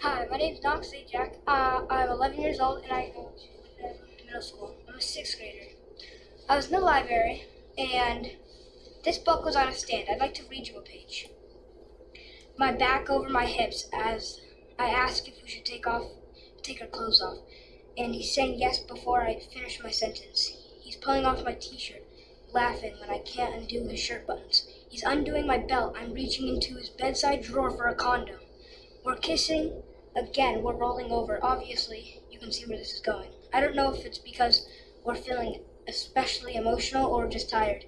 Hi, my name is St. Jack. Uh, I'm 11 years old and I go to middle school. I'm a sixth grader. I was in the library and this book was on a stand. I'd like to read you a page. My back over my hips as I asked if we should take off, take our clothes off, and he's saying yes before I finish my sentence. He's pulling off my t-shirt, laughing when I can't undo his shirt buttons. He's undoing my belt. I'm reaching into his bedside drawer for a condom. We're kissing. Again, we're rolling over. Obviously, you can see where this is going. I don't know if it's because we're feeling especially emotional or just tired.